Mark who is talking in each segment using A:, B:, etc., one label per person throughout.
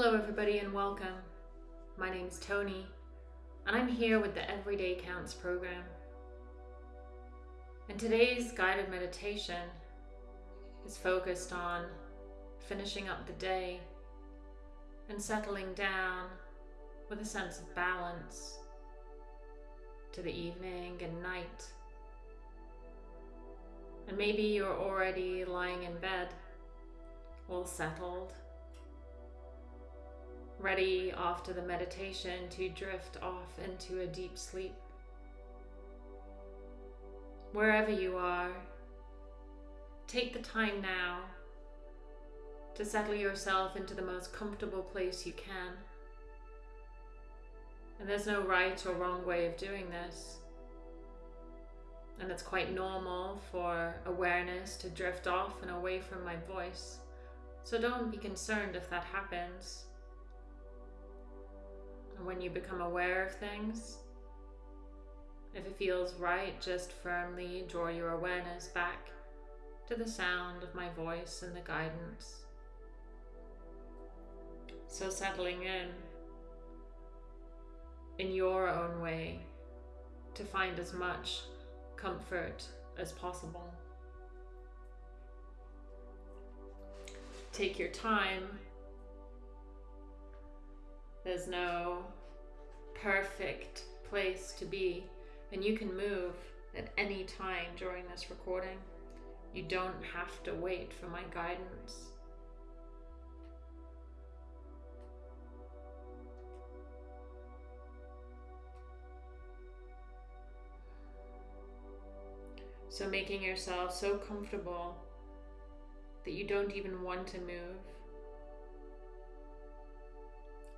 A: Hello, everybody, and welcome. My name's Tony, and I'm here with the Everyday Counts program. And today's guided meditation is focused on finishing up the day and settling down with a sense of balance to the evening and night. And maybe you're already lying in bed, all settled, ready after the meditation to drift off into a deep sleep. Wherever you are, take the time now to settle yourself into the most comfortable place you can. And there's no right or wrong way of doing this. And it's quite normal for awareness to drift off and away from my voice. So don't be concerned if that happens. When you become aware of things, if it feels right, just firmly draw your awareness back to the sound of my voice and the guidance. So settling in in your own way to find as much comfort as possible. Take your time. There's no perfect place to be, and you can move at any time during this recording. You don't have to wait for my guidance. So making yourself so comfortable that you don't even want to move.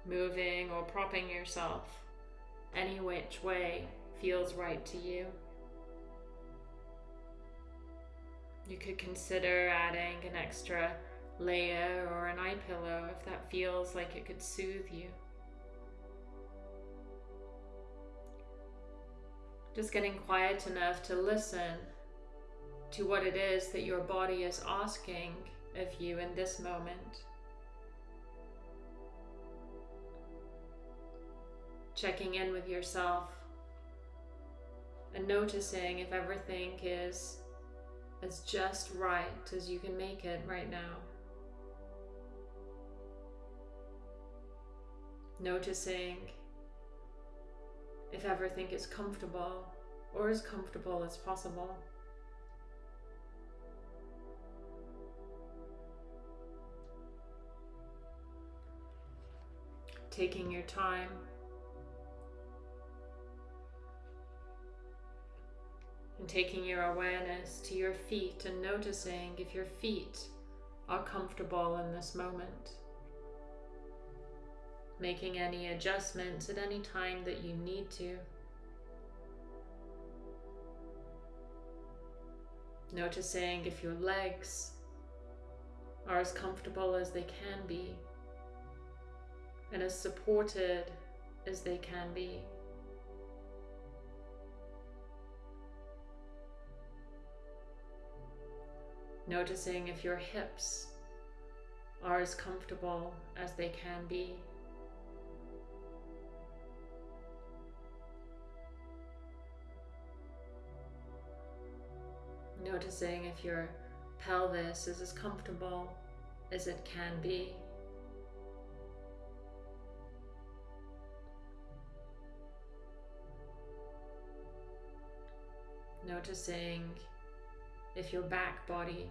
A: Moving or propping yourself any which way feels right to you. You could consider adding an extra layer or an eye pillow if that feels like it could soothe you. Just getting quiet enough to listen to what it is that your body is asking of you in this moment. Checking in with yourself and noticing if everything is as just right as you can make it right now. Noticing if everything is comfortable or as comfortable as possible. taking your time. Taking your awareness to your feet and noticing if your feet are comfortable in this moment. Making any adjustments at any time that you need to. Noticing if your legs are as comfortable as they can be and as supported as they can be. Noticing if your hips are as comfortable as they can be. Noticing if your pelvis is as comfortable as it can be. Noticing if your back body,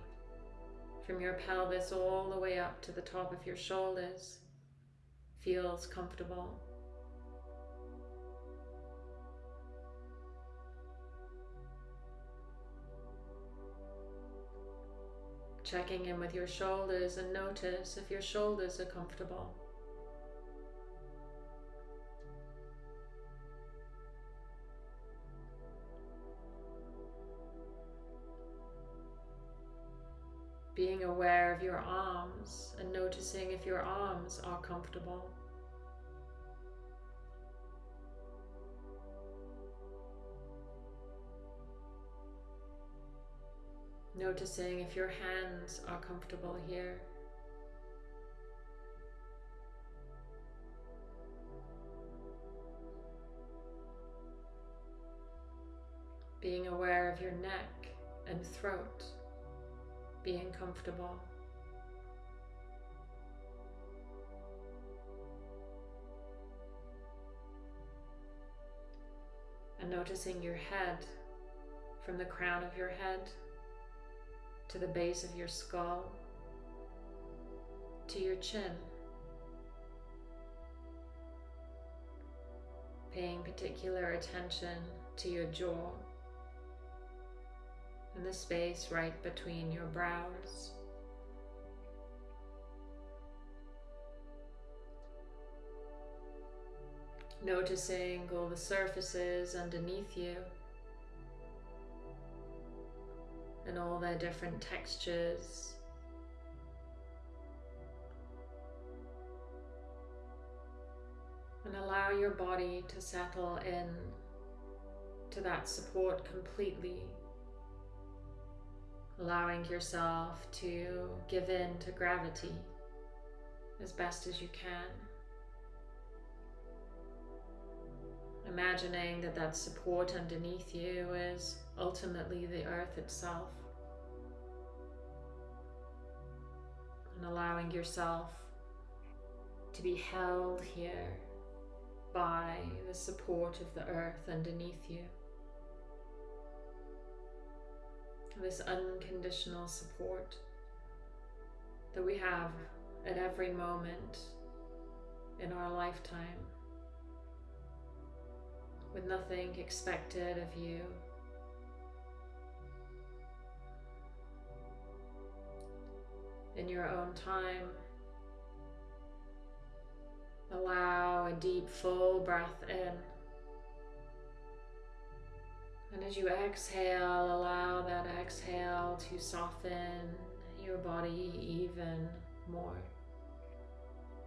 A: from your pelvis all the way up to the top of your shoulders, feels comfortable. Checking in with your shoulders and notice if your shoulders are comfortable. being aware of your arms and noticing if your arms are comfortable. Noticing if your hands are comfortable here. Being aware of your neck and throat being comfortable. And noticing your head from the crown of your head to the base of your skull to your chin. Paying particular attention to your jaw and the space right between your brows. Noticing all the surfaces underneath you and all their different textures. And allow your body to settle in to that support completely. Allowing yourself to give in to gravity as best as you can. Imagining that that support underneath you is ultimately the earth itself. And allowing yourself to be held here by the support of the earth underneath you. This unconditional support that we have at every moment in our lifetime with nothing expected of you. In your own time, allow a deep, full breath in. And as you exhale, allow that exhale to soften your body even more.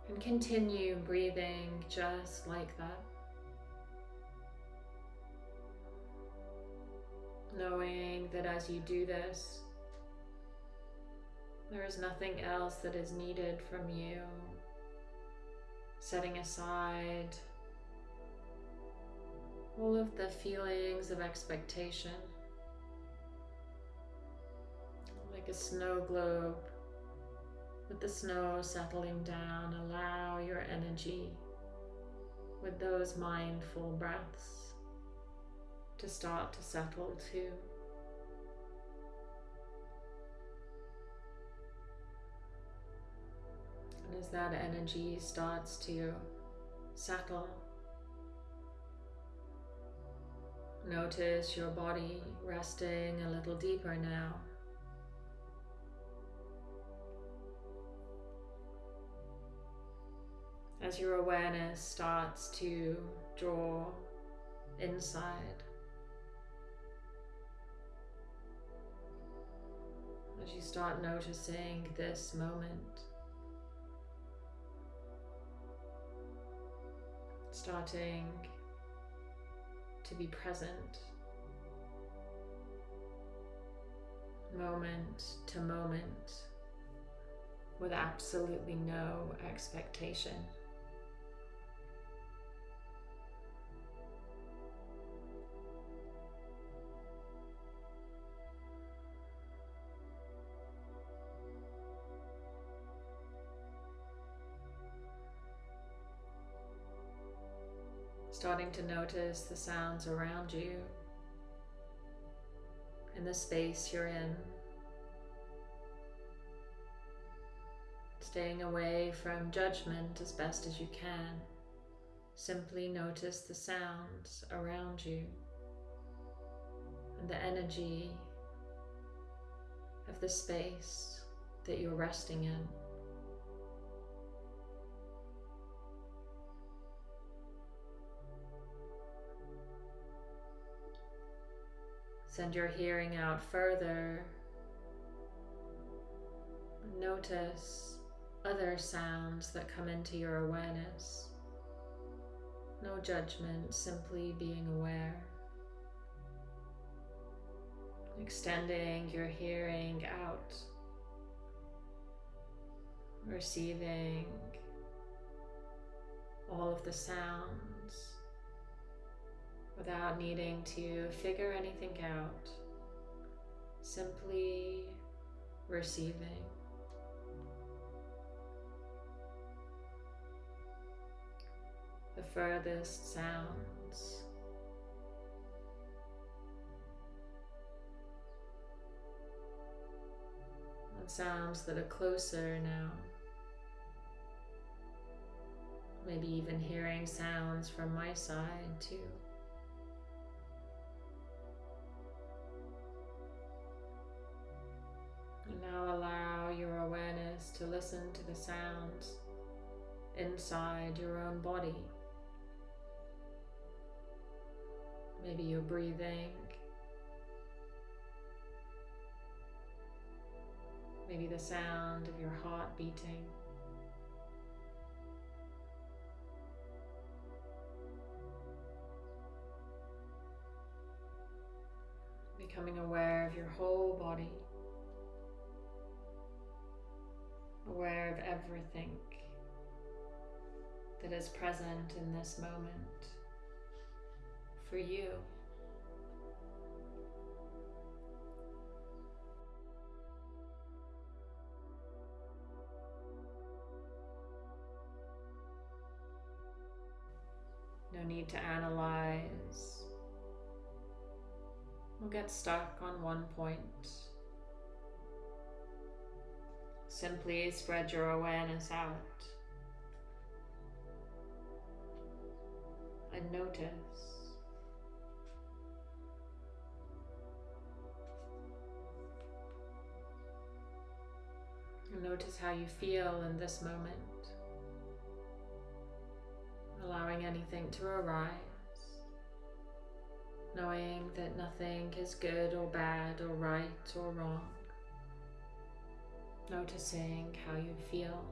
A: And continue breathing just like that. knowing that as you do this, there is nothing else that is needed from you. Setting aside all of the feelings of expectation, like a snow globe with the snow settling down, allow your energy with those mindful breaths to start to settle too. And as that energy starts to settle, notice your body resting a little deeper now. As your awareness starts to draw inside. as you start noticing this moment. Starting to be present, moment to moment, with absolutely no expectation. Notice the sounds around you and the space you're in. Staying away from judgment as best as you can. Simply notice the sounds around you and the energy of the space that you're resting in. Send your hearing out further. Notice other sounds that come into your awareness. No judgment, simply being aware. Extending your hearing out. Receiving all of the sounds without needing to figure anything out, simply receiving. The furthest sounds. And sounds that are closer now. Maybe even hearing sounds from my side too. Listen to the sounds inside your own body. Maybe you're breathing. Maybe the sound of your heart beating. Becoming aware of your whole body. Aware of everything that is present in this moment for you. No need to analyze We'll get stuck on one point. Simply spread your awareness out. And notice. Notice how you feel in this moment, allowing anything to arise, knowing that nothing is good or bad or right or wrong, noticing how you feel.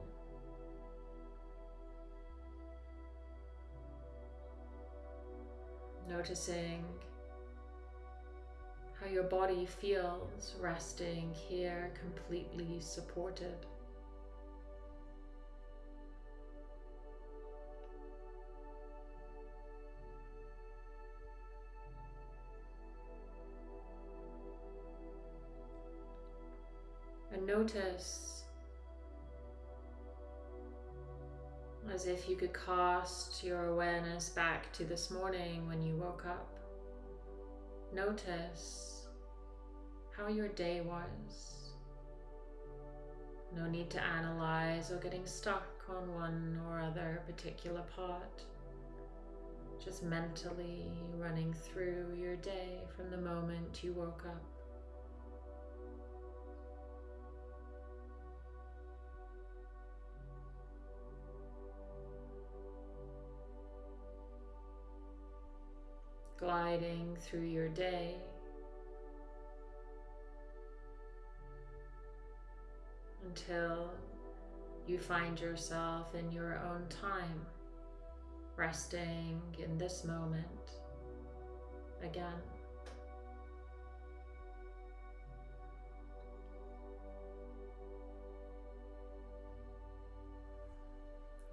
A: Noticing how your body feels resting here completely supported. Notice as if you could cast your awareness back to this morning when you woke up. Notice how your day was. No need to analyze or getting stuck on one or other particular part. Just mentally running through your day from the moment you woke up. Gliding through your day until you find yourself in your own time, resting in this moment again.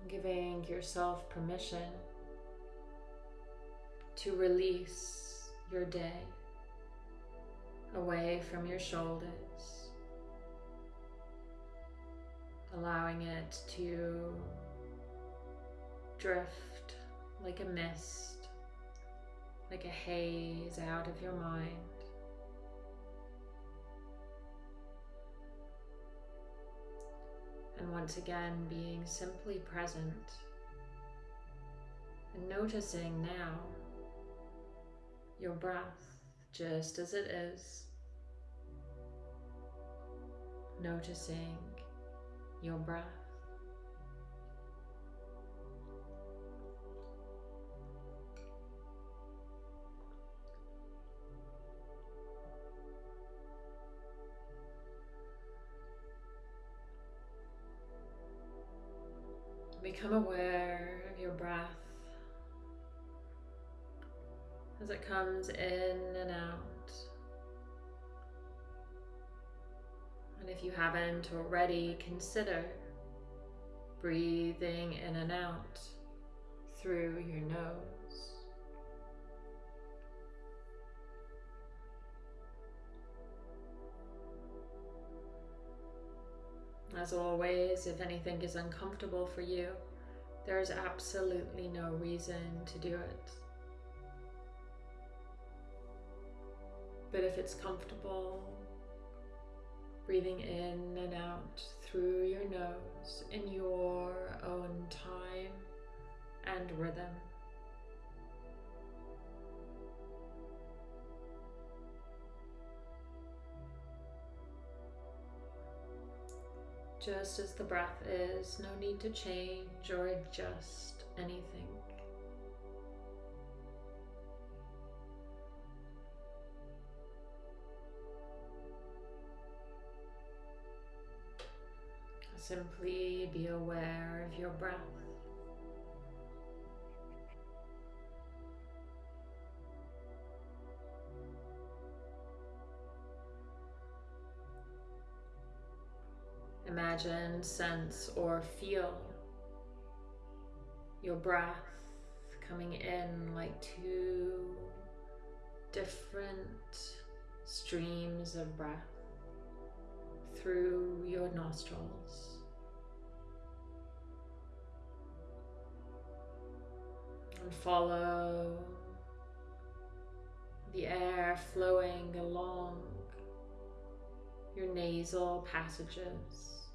A: Giving yourself permission to release your day away from your shoulders allowing it to drift like a mist, like a haze out of your mind. And once again, being simply present and noticing now your breath just as it is, noticing your breath. Become aware as it comes in and out. And if you haven't already, consider breathing in and out through your nose. As always, if anything is uncomfortable for you, there is absolutely no reason to do it. But if it's comfortable, breathing in and out through your nose in your own time and rhythm. Just as the breath is, no need to change or adjust anything. Simply be aware of your breath. Imagine, sense, or feel your breath coming in like two different streams of breath through your nostrils. And follow the air flowing along your nasal passages.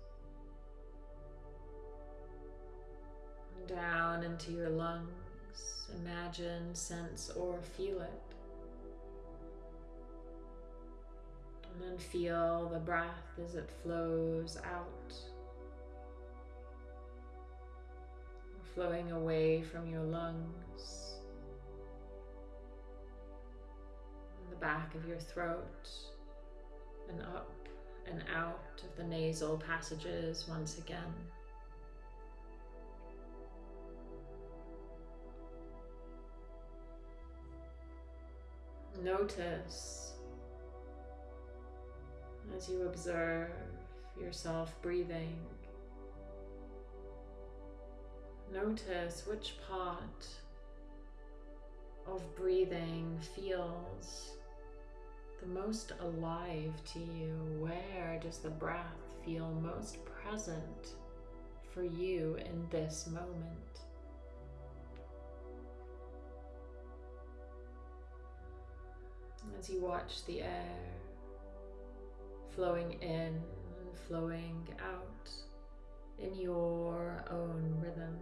A: down into your lungs. Imagine, sense, or feel it. And then feel the breath as it flows out, flowing away from your lungs, the back of your throat, and up and out of the nasal passages once again. Notice as you observe yourself breathing. Notice which part of breathing feels the most alive to you. Where does the breath feel most present for you in this moment? as you watch the air flowing in and flowing out in your own rhythm.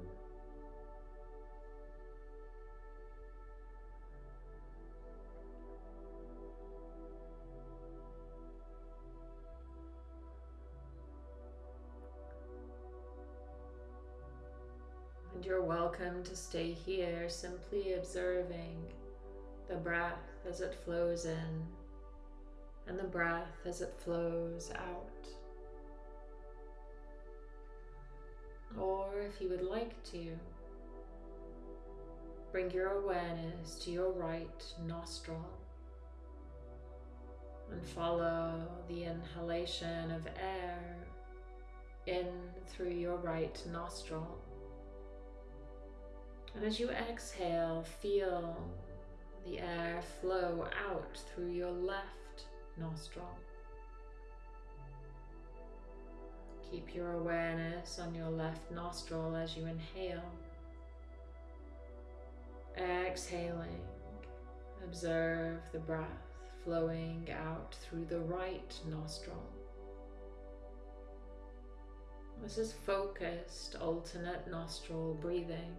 A: And you're welcome to stay here simply observing the breath as it flows in and the breath as it flows out. Or if you would like to, bring your awareness to your right nostril and follow the inhalation of air in through your right nostril. And as you exhale, feel the air flow out through your left nostril. Keep your awareness on your left nostril as you inhale. Exhaling, observe the breath flowing out through the right nostril. This is focused alternate nostril breathing.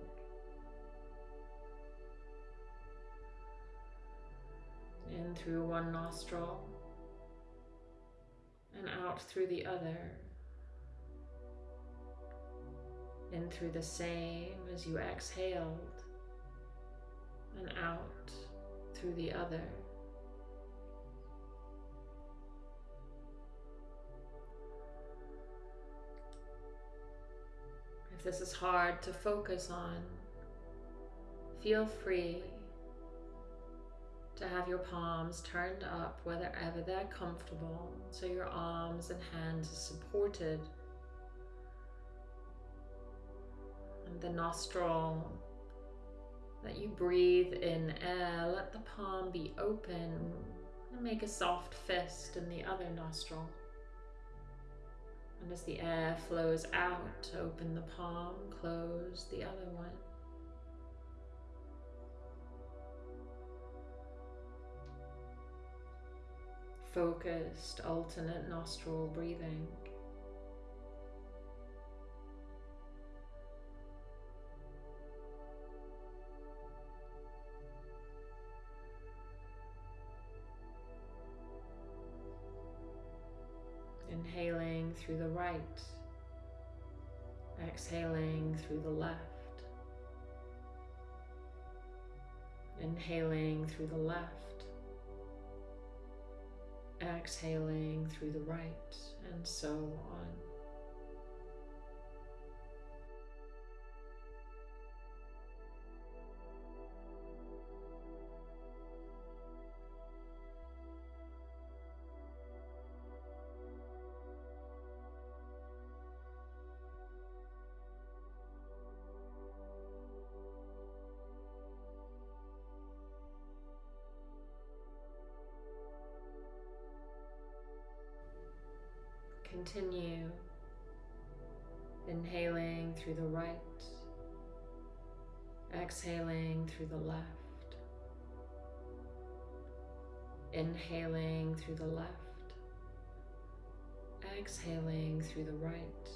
A: In through one nostril and out through the other. In through the same as you exhaled and out through the other. If this is hard to focus on, feel free to have your palms turned up wherever they're comfortable so your arms and hands are supported. And the nostril that you breathe in air, let the palm be open and make a soft fist in the other nostril. And as the air flows out, open the palm, close the other one. Focused alternate nostril breathing. Inhaling through the right, exhaling through the left. Inhaling through the left, exhaling through the right, and so on. Continue inhaling through the right, exhaling through the left, inhaling through the left, exhaling through the right.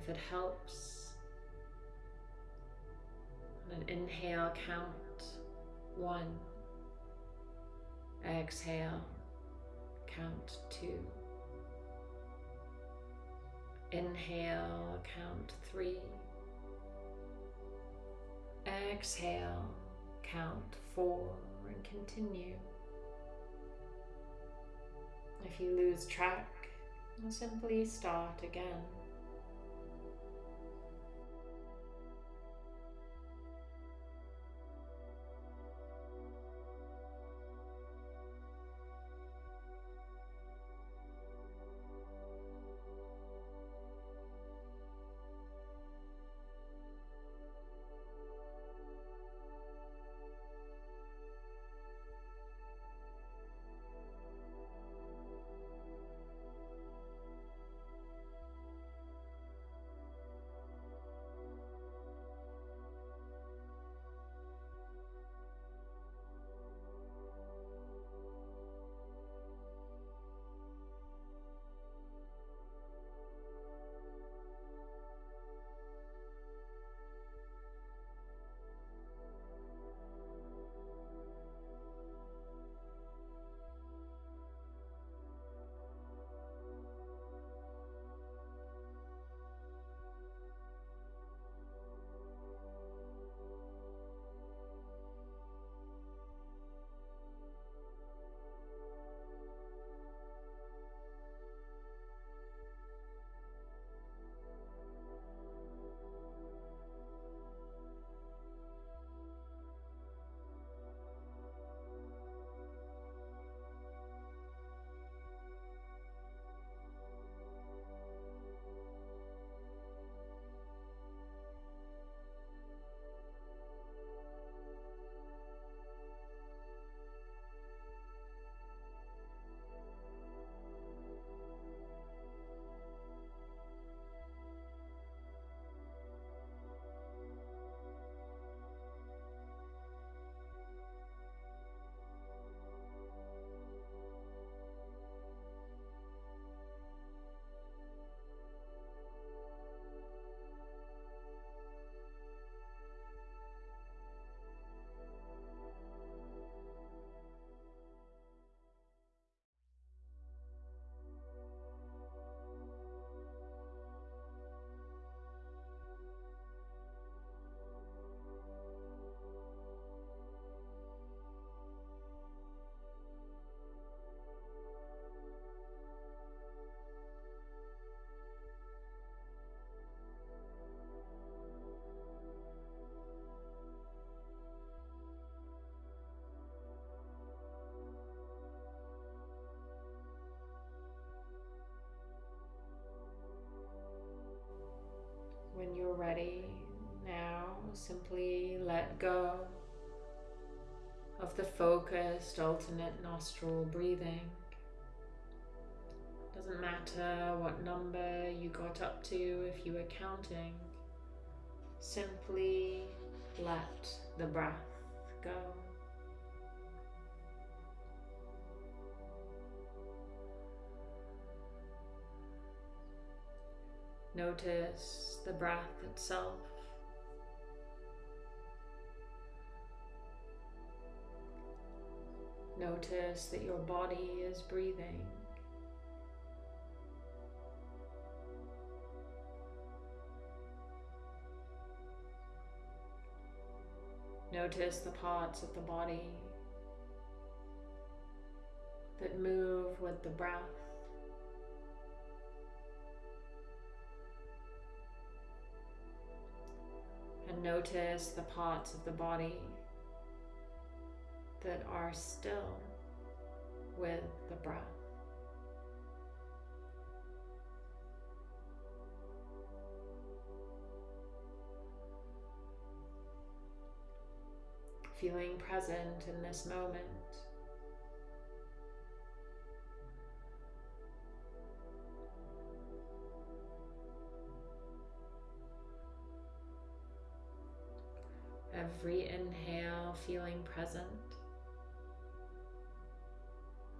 A: If it helps, an inhale count one. Exhale, count two. Inhale, count three. Exhale, count four, and continue. If you lose track, simply start again. Let go of the focused alternate nostril breathing. Doesn't matter what number you got up to if you were counting, simply let the breath go. Notice the breath itself. Notice that your body is breathing. Notice the parts of the body that move with the breath. And notice the parts of the body that are still with the breath. Feeling present in this moment. Every inhale feeling present.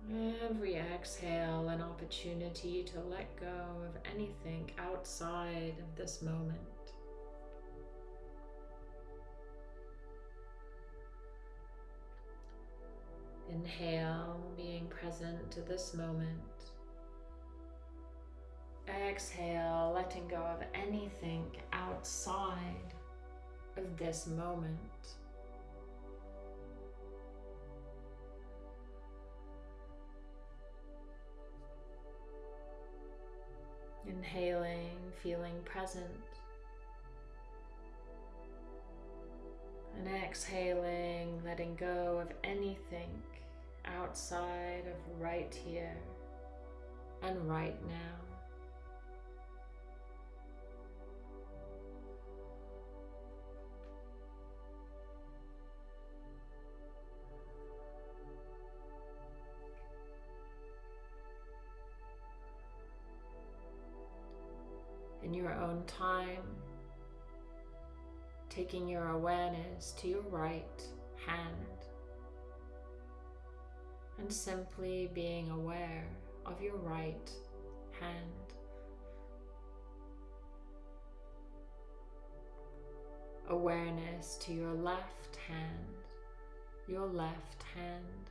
A: Every exhale, an opportunity to let go of anything outside of this moment. Inhale, being present to this moment. Exhale, letting go of anything outside of this moment. Inhaling, feeling present. And exhaling, letting go of anything outside of right here and right now. Your own time, taking your awareness to your right hand and simply being aware of your right hand. Awareness to your left hand, your left hand.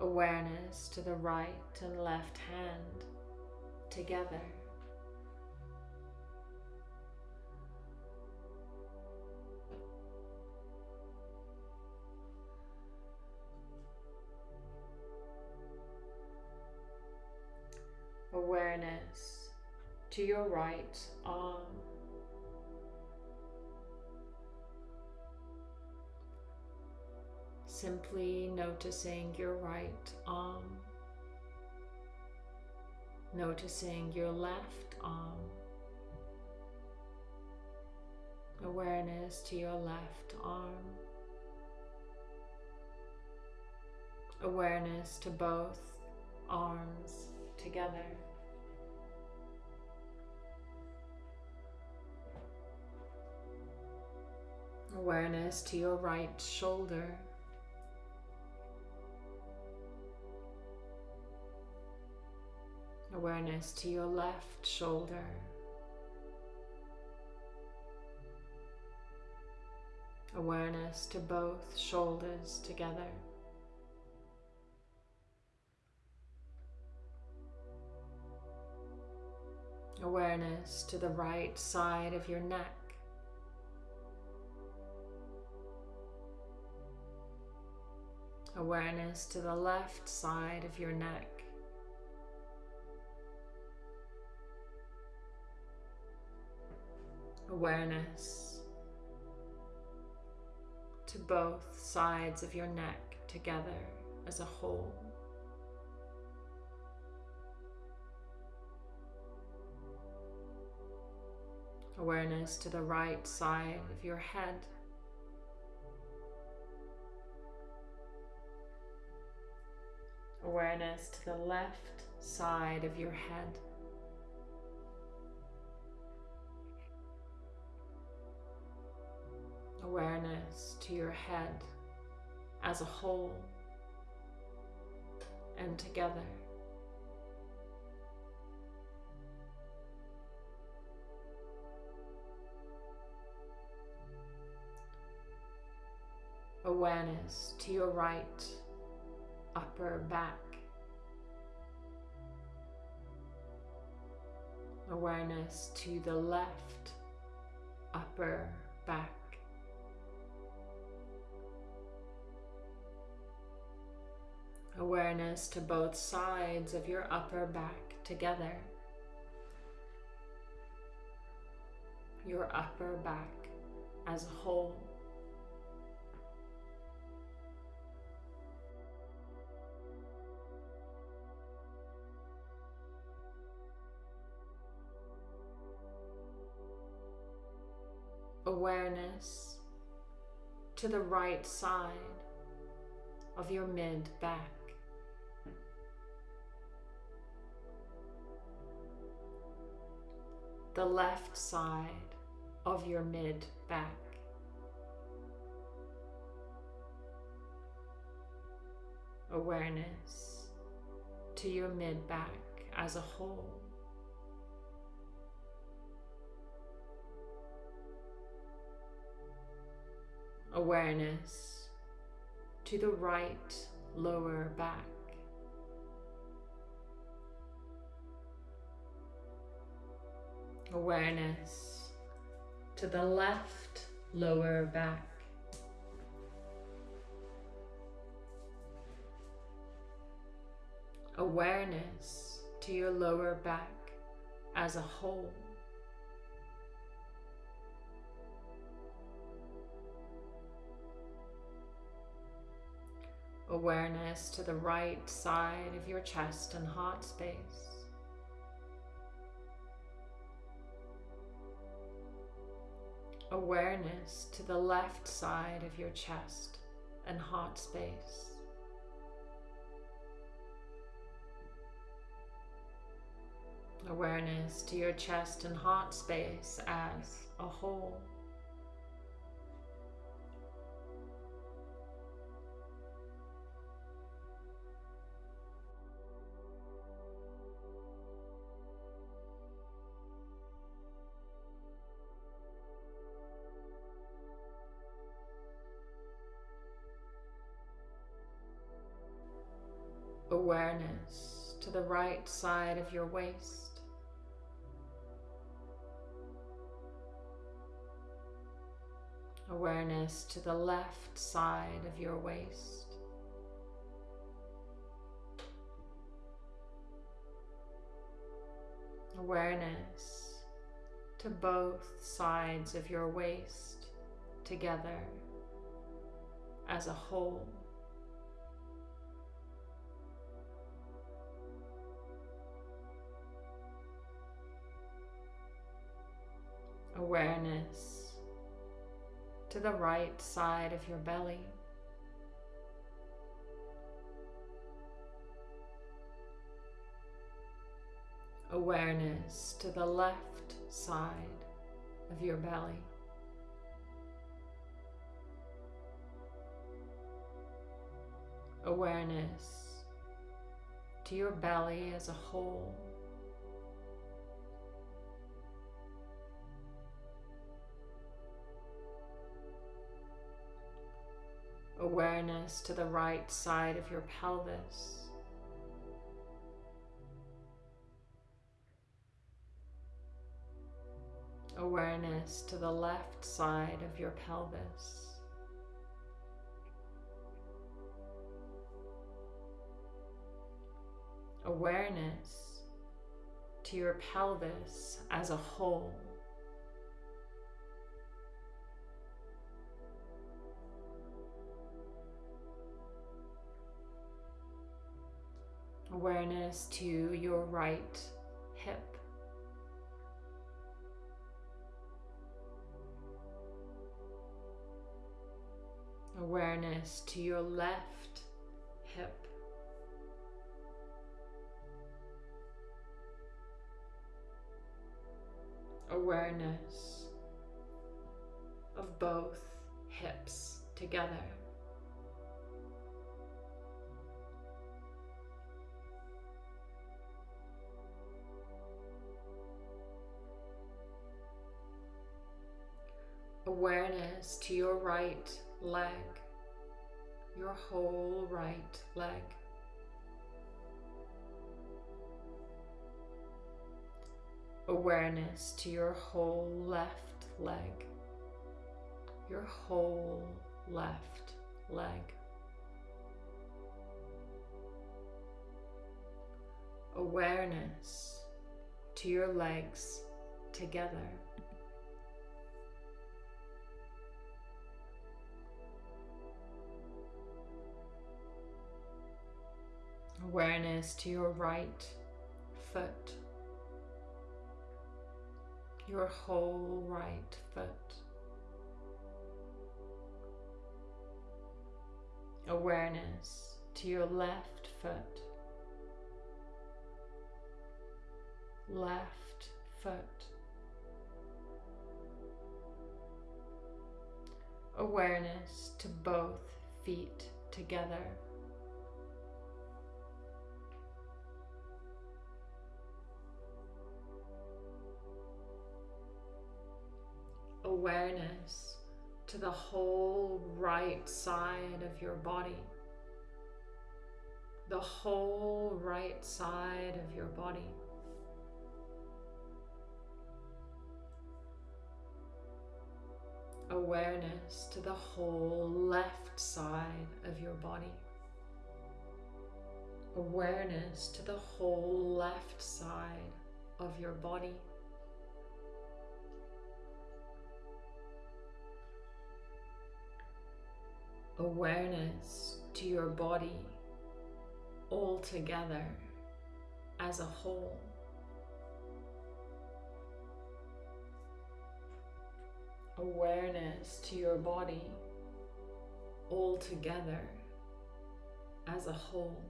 A: Awareness to the right and left hand together. awareness to your right arm. Simply noticing your right arm, noticing your left arm, awareness to your left arm, awareness to both arms together. Awareness to your right shoulder. Awareness to your left shoulder. Awareness to both shoulders together. Awareness to the right side of your neck. Awareness to the left side of your neck. Awareness to both sides of your neck together as a whole. Awareness to the right side of your head. Awareness to the left side of your head. Awareness to your head as a whole and together. Awareness to your right upper back. Awareness to the left upper back. Awareness to both sides of your upper back together. Your upper back as a whole. Awareness to the right side of your mid back. The left side of your mid back. Awareness to your mid back as a whole. Awareness to the right lower back. Awareness to the left lower back. Awareness to your lower back as a whole. Awareness to the right side of your chest and heart space. Awareness to the left side of your chest and heart space. Awareness to your chest and heart space as a whole. The right side of your waist. Awareness to the left side of your waist. Awareness to both sides of your waist together as a whole. Awareness to the right side of your belly. Awareness to the left side of your belly. Awareness to your belly as a whole. Awareness to the right side of your pelvis. Awareness to the left side of your pelvis. Awareness to your pelvis as a whole. awareness to your right hip. Awareness to your left hip. awareness of both hips together. Awareness to your right leg, your whole right leg. Awareness to your whole left leg your whole left leg. Awareness to your legs together. Awareness to your right foot, your whole right foot. awareness to your left foot, left foot. Awareness to both feet together. Awareness to the whole right side of your body. The whole right side of your body. Awareness to the whole left side of your body. Awareness to the whole left side of your body. Awareness to your body all together as a whole. Awareness to your body all together as a whole.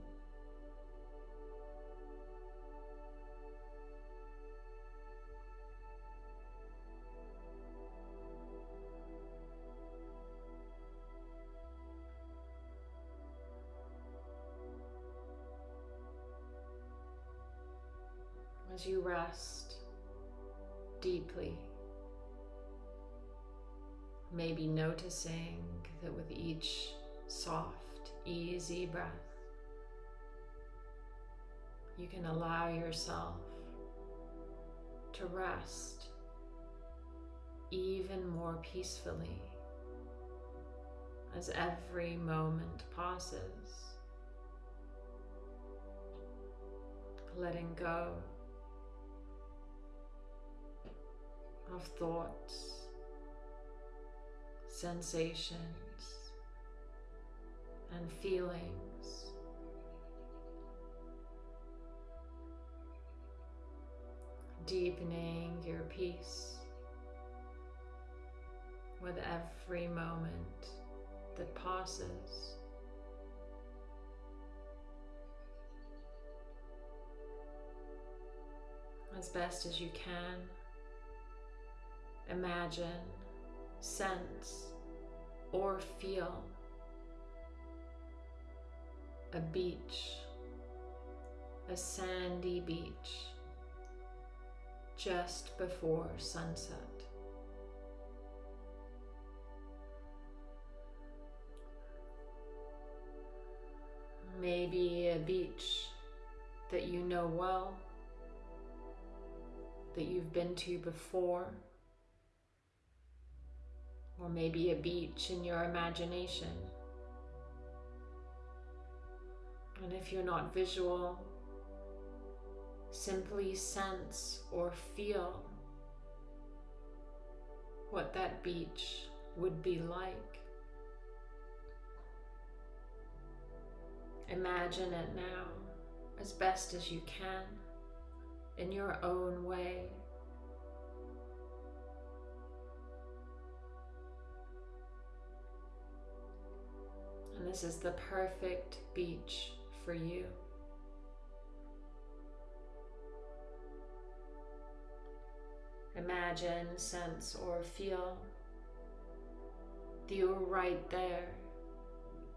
A: You rest deeply. Maybe noticing that with each soft, easy breath, you can allow yourself to rest even more peacefully as every moment passes. Letting go of thoughts, sensations, and feelings. Deepening your peace with every moment that passes. As best as you can imagine, sense, or feel a beach, a sandy beach, just before sunset. Maybe a beach that you know well, that you've been to before or maybe a beach in your imagination. And if you're not visual, simply sense or feel what that beach would be like. Imagine it now as best as you can in your own way. This is the perfect beach for you. Imagine, sense, or feel that you're right there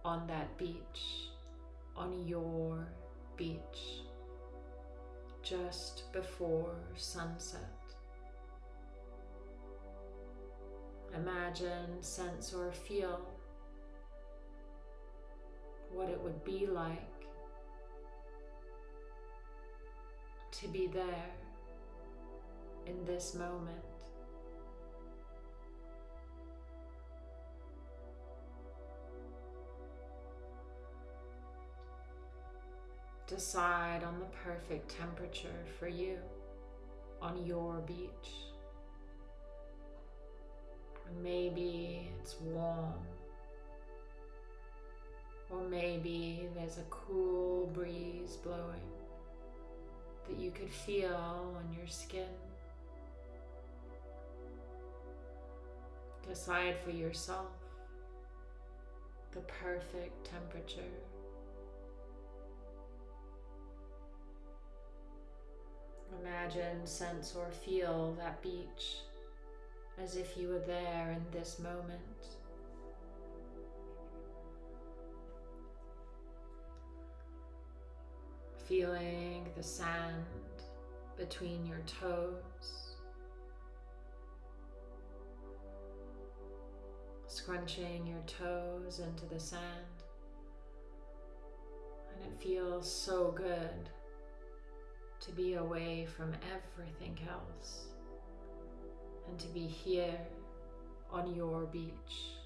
A: on that beach, on your beach, just before sunset. Imagine, sense, or feel what it would be like to be there in this moment. Decide on the perfect temperature for you on your beach. Maybe it's warm. Or maybe there's a cool breeze blowing that you could feel on your skin. Decide for yourself the perfect temperature. Imagine, sense, or feel that beach as if you were there in this moment. Feeling the sand between your toes. Scrunching your toes into the sand. And it feels so good to be away from everything else and to be here on your beach.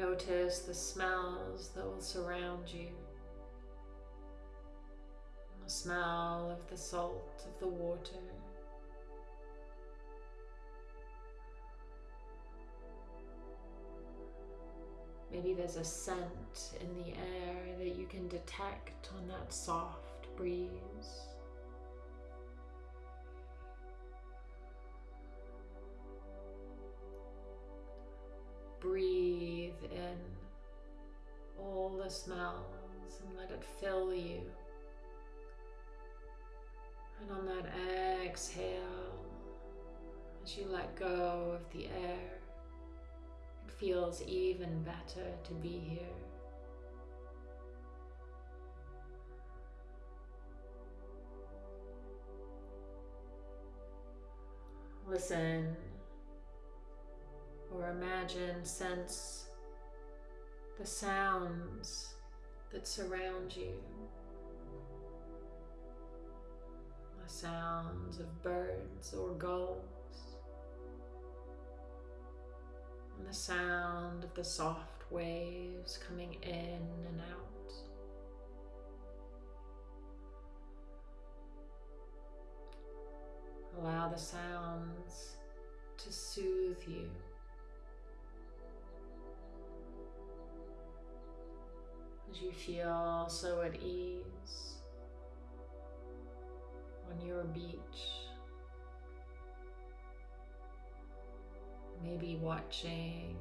A: Notice the smells that will surround you. The smell of the salt of the water. Maybe there's a scent in the air that you can detect on that soft breeze. Breathe in all the smells and let it fill you. And on that exhale, as you let go of the air, it feels even better to be here. Listen or imagine, sense the sounds that surround you. The sounds of birds or gulls. and the sound of the soft waves coming in and out. Allow the sounds to soothe you. As you feel so at ease on your beach. maybe watching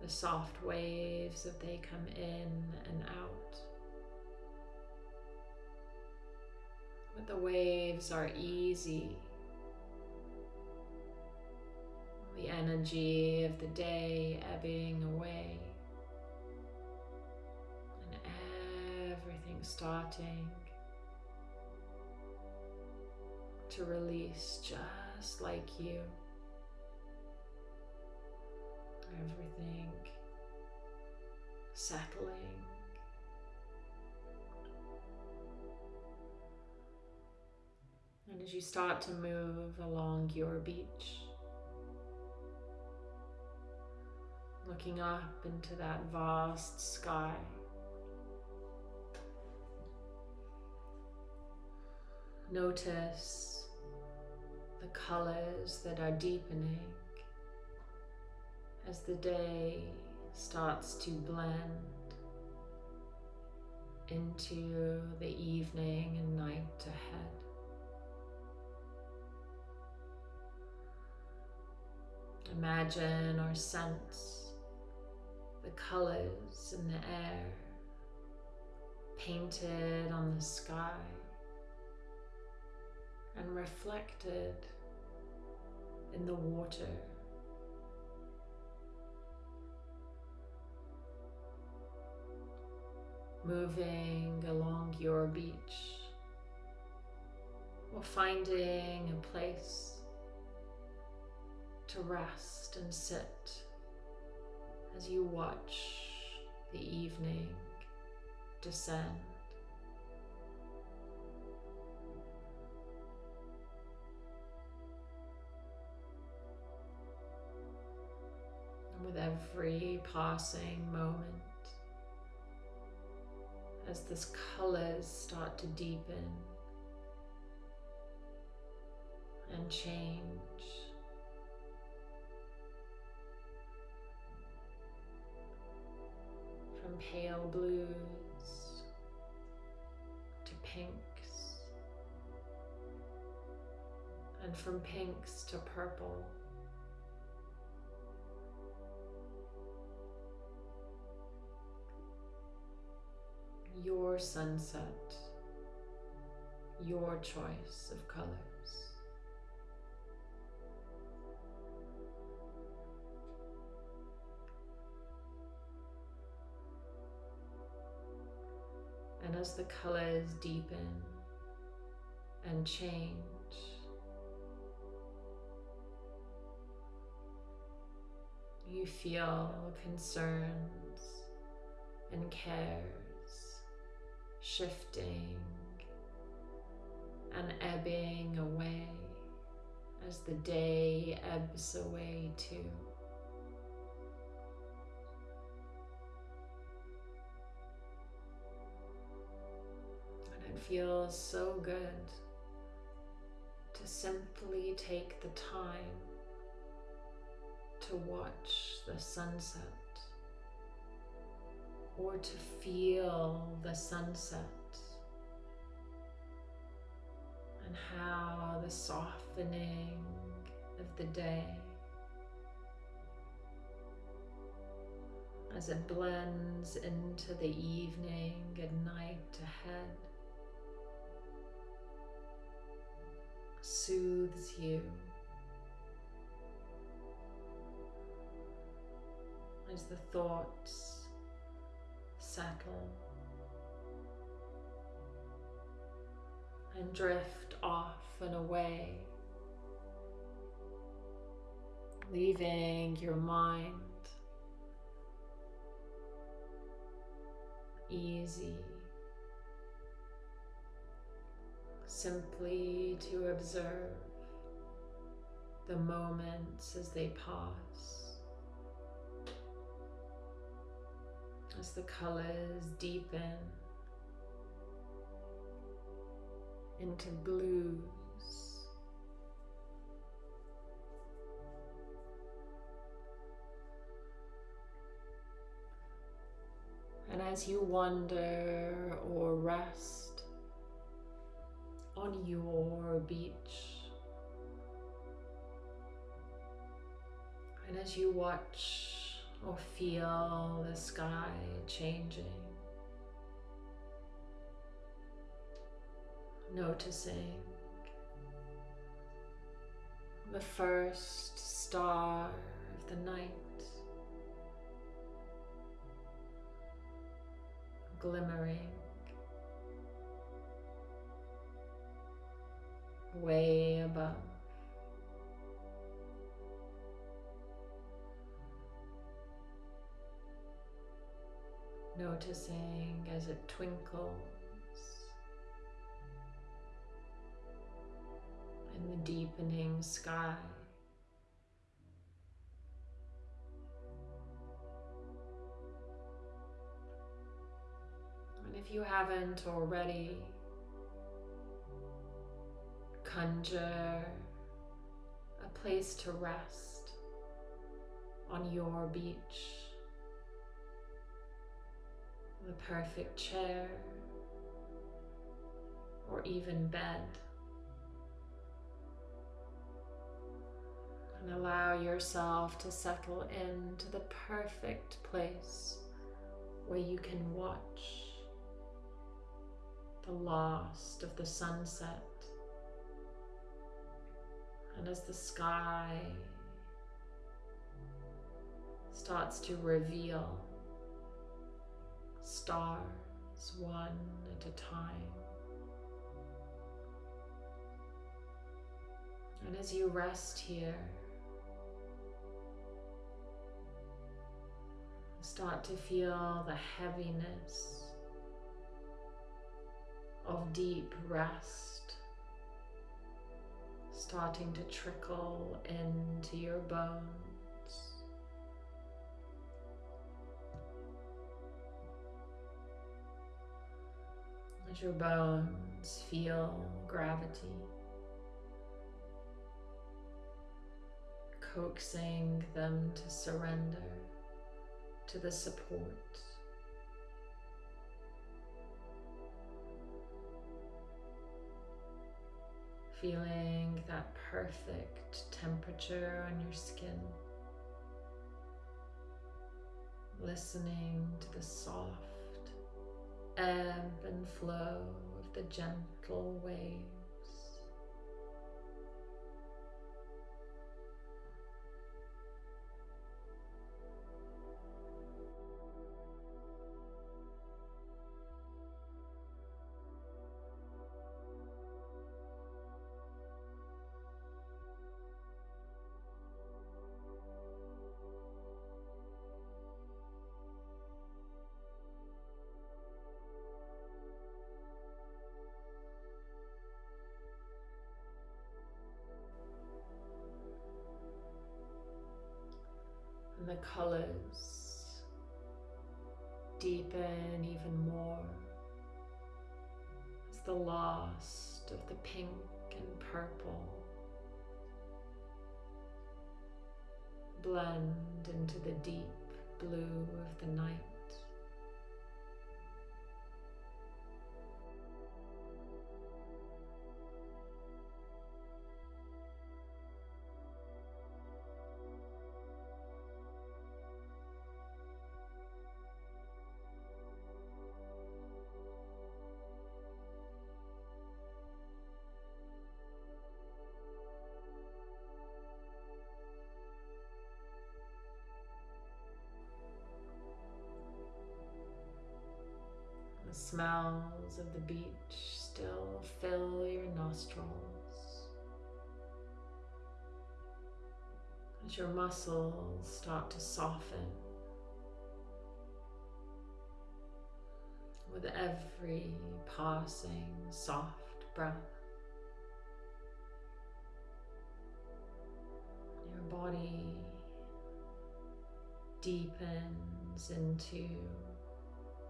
A: the soft waves as they come in and out. But the waves are easy. The energy of the day ebbing away. Starting to release just like you everything settling. And as you start to move along your beach, looking up into that vast sky. Notice the colors that are deepening as the day starts to blend into the evening and night ahead. Imagine or sense the colors in the air painted on the sky and reflected in the water. Moving along your beach or finding a place to rest and sit as you watch the evening descend. With every passing moment, as the colors start to deepen and change. From pale blues to pinks, and from pinks to purple. Your sunset, your choice of colors. And as the colors deepen and change, you feel concerns and cares shifting and ebbing away as the day ebbs away too. And it feels so good to simply take the time to watch the sunset or to feel the sunset and how the softening of the day as it blends into the evening and night ahead soothes you. As the thoughts settle and drift off and away, leaving your mind easy, simply to observe the moments as they pass. As the colors deepen into blues. And as you wander or rest on your beach, and as you watch or feel the sky changing. Noticing the first star of the night glimmering way above. Noticing as it twinkles in the deepening sky. And if you haven't already, conjure a place to rest on your beach the perfect chair or even bed. And allow yourself to settle into the perfect place where you can watch the last of the sunset. And as the sky starts to reveal stars one at a time. And as you rest here, start to feel the heaviness of deep rest starting to trickle into your bones. Your bones feel gravity. coaxing them to surrender to the support. Feeling that perfect temperature on your skin. Listening to the soft ebb and flow of the gentle waves. Colors deepen even more as the last of the pink and purple blend into the deep blue of the night. Smells of the beach still fill your nostrils. As your muscles start to soften with every passing soft breath. Your body deepens into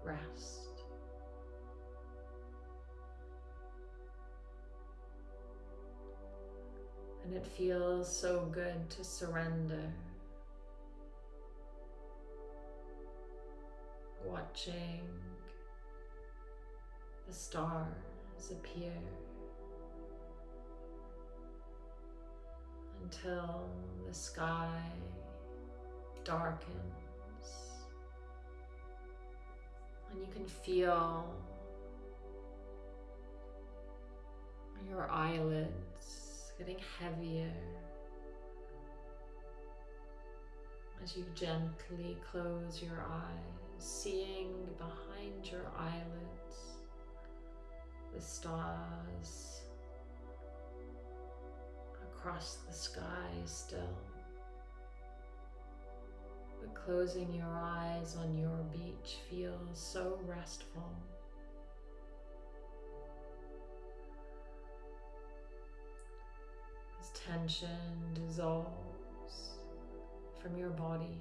A: rest. And it feels so good to surrender. Watching the stars appear until the sky darkens and you can feel your eyelids getting heavier as you gently close your eyes, seeing behind your eyelids the stars across the sky still. But closing your eyes on your beach feels so restful. Tension dissolves from your body.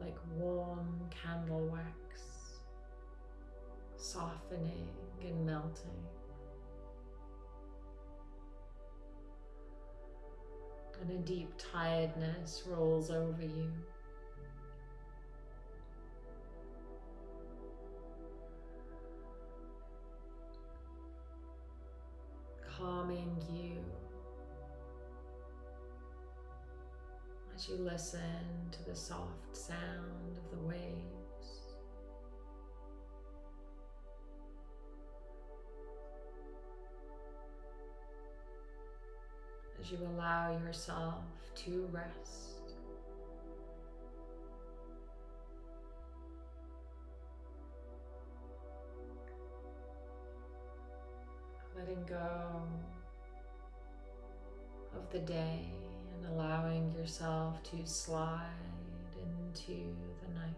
A: Like warm candle wax, softening and melting. And a deep tiredness rolls over you. Calming you as you listen to the soft sound of the waves. As you allow yourself to rest. Go of the day and allowing yourself to slide into the night.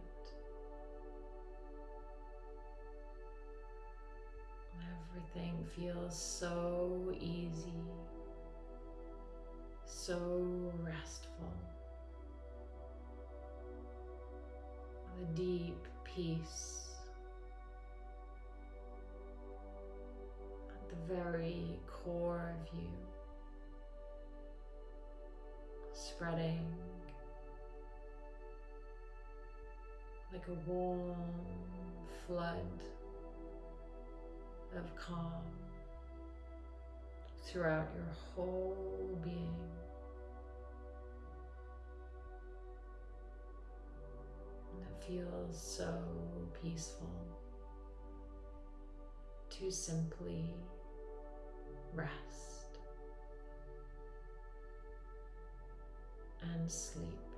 A: Everything feels so easy, so restful. The deep peace very core of you, spreading like a warm flood of calm throughout your whole being. It feels so peaceful to simply rest and sleep.